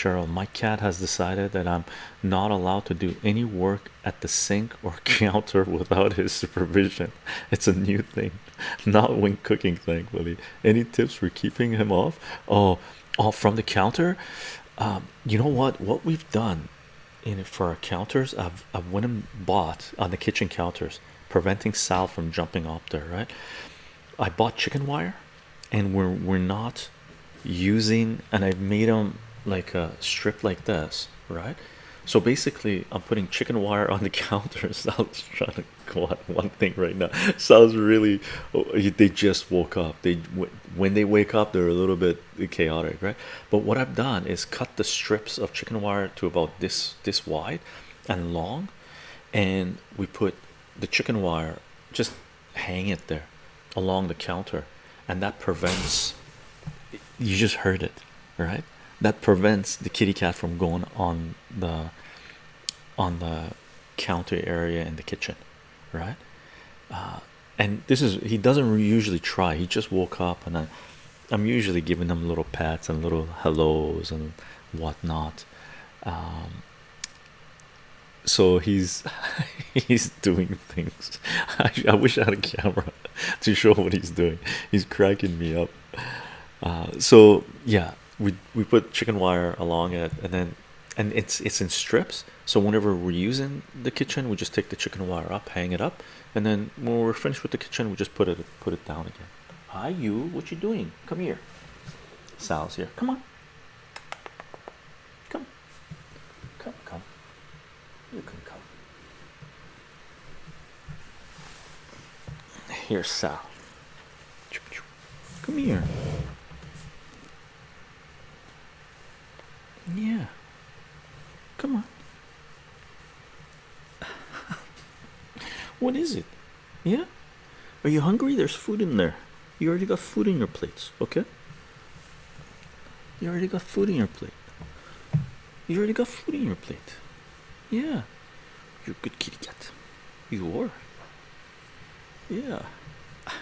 Cheryl, my cat has decided that I'm not allowed to do any work at the sink or counter without his supervision. It's a new thing, not when cooking, thankfully. Any tips for keeping him off? Oh, off from the counter. Um, you know what? What we've done in for our counters, I've I've went and bought on the kitchen counters, preventing Sal from jumping up there. Right? I bought chicken wire, and we're we're not using, and I've made them like a strip like this, right? So basically, I'm putting chicken wire on the counter. Sal's trying to go on one thing right now. Sal's really, oh, they just woke up. They when they wake up, they're a little bit chaotic, right? But what I've done is cut the strips of chicken wire to about this this wide and long, and we put the chicken wire just hang it there along the counter, and that prevents. You just heard it, right? That prevents the kitty cat from going on the on the counter area in the kitchen, right? Uh, and this is he doesn't usually try. He just woke up, and I, I'm usually giving him little pats and little hellos and whatnot. Um, so he's he's doing things. I, I wish I had a camera to show what he's doing. He's cracking me up. Uh, so yeah, we we put chicken wire along it, and then and it's it's in strips. So whenever we're using the kitchen, we just take the chicken wire up, hang it up, and then when we're finished with the kitchen, we just put it put it down again. Hi, you. What you doing? Come here. Sal's here. Come on. Come. Come. Come. You can come. Here's Sal. Come here. Yeah. Come on. what is it? Yeah? Are you hungry? There's food in there. You already got food in your plates, okay? You already got food in your plate. You already got food in your plate. Yeah. You're a good kitty cat. You are. Yeah.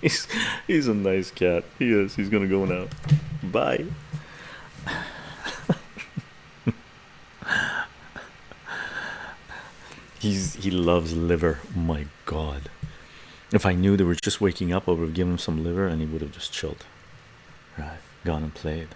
he's he's a nice cat. He is. He's gonna go now. Bye. He's he loves liver. my god. If I knew they were just waking up, I would have given him some liver and he would have just chilled. Right, gone and played.